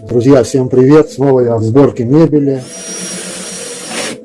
Друзья, всем привет! Снова я в сборке мебели.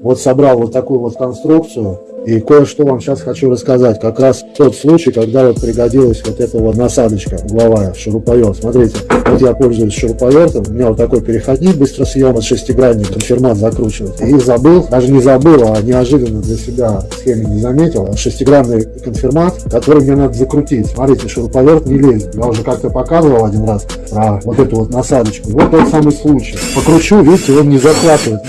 Вот собрал вот такую вот конструкцию. И кое-что вам сейчас хочу рассказать. Как раз тот случай, когда вот пригодилась вот эта вот насадочка угловая, шуруповерт. Смотрите, вот я пользуюсь шуруповертом. У меня вот такой переходник быстросъем от шестигранник, конфирмат закручивать. И забыл, даже не забыл, а неожиданно для себя схеме не заметил. Шестигранный конфирмат, который мне надо закрутить. Смотрите, шуруповерт не лезет. Я уже как-то показывал один раз про вот эту вот насадочку. Вот тот самый случай. Покручу, видите, он не захватывает.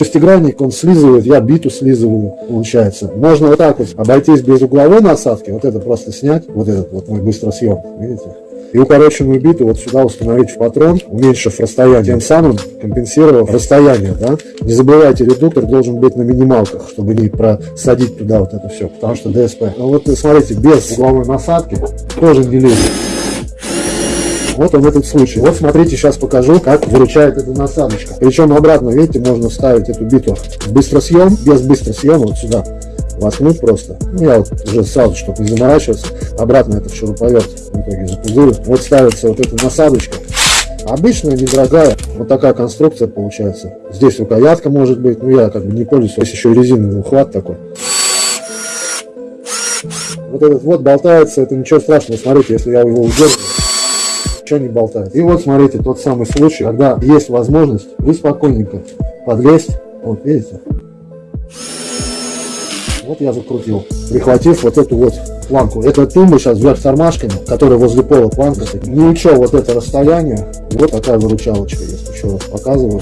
Шестигранник, он слизывает, я биту слизываю, получается. Можно вот так вот обойтись без угловой насадки, вот это просто снять, вот этот вот мой быстросъем, видите? И укороченную биту вот сюда установить в патрон, уменьшив расстояние, тем самым компенсировав расстояние, да? Не забывайте, редуктор должен быть на минималках, чтобы не просадить туда вот это все, потому что ДСП. Ну вот смотрите, без угловой насадки тоже не лезет. Вот он в этом случае. Вот смотрите, сейчас покажу, как выручает эта насадочка. Причем обратно, видите, можно вставить эту биту в быстросъем, без быстросъема вот сюда воткнуть просто. Ну, я вот уже сразу, чтобы не заморачиваться, обратно этот шуруповерт в итоге запузырю. Вот ставится вот эта насадочка. Обычная, недорогая, вот такая конструкция получается. Здесь рукоятка может быть, ну я как бы не пользуюсь, здесь еще резиновый ухват такой. Вот этот вот болтается, это ничего страшного, смотрите, если я его удерживаю ничего не болтает. И вот смотрите, тот самый случай, когда есть возможность, вы спокойненько подлезть, вот видите, вот я закрутил, прихватив вот эту вот планку. Это тумба сейчас вверх тормашками, которая возле пола планка. Не учел вот это расстояние, вот такая выручалочка есть, еще раз показываю.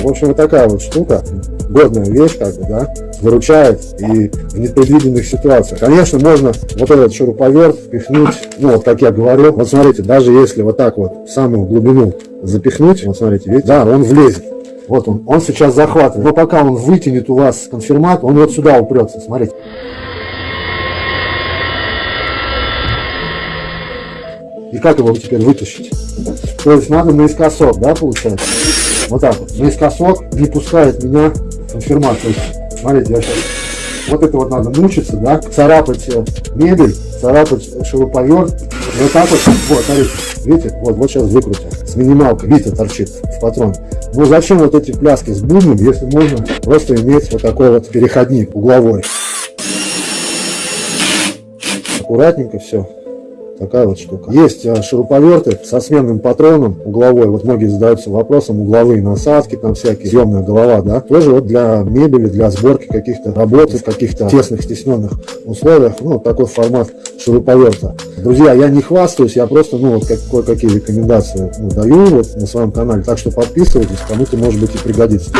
В общем, вот такая вот штука, годная вещь, как бы, да, выручает и в непредвиденных ситуациях. Конечно, можно вот этот шуруповерт впихнуть, ну, вот как я говорил, вот смотрите, даже если вот так вот в самую глубину запихнуть, вот смотрите, видите, да, он влезет. Вот он, он сейчас захватывает. Но пока он вытянет у вас конфирмат, он вот сюда упрется, смотрите. И как его теперь вытащить? То есть надо наискосок, да, получается? Вот так вот. Наискосок не пускает меня конфирмат. То есть, смотрите, я сейчас... Вот это вот надо мучиться, да, царапать э, мебель, царапать шуруповерт. Вот так вот, вот, смотрите, видите, вот, вот сейчас выкрутил. С минималкой, видите, торчит в патрон. Ну зачем вот эти пляски с бубном, если можно просто иметь вот такой вот переходник угловой. Аккуратненько все такая вот штука. Есть э, шуруповерты со сменным патроном угловой. Вот многие задаются вопросом, угловые насадки там всякие, съемная голова, да. Тоже вот для мебели, для сборки каких-то работ в каких-то тесных, стесненных условиях. Ну, такой формат шуруповерта. Друзья, я не хвастаюсь, я просто, ну, вот кое-какие рекомендации ну, даю вот на своем канале. Так что подписывайтесь, кому-то, может быть, и пригодится.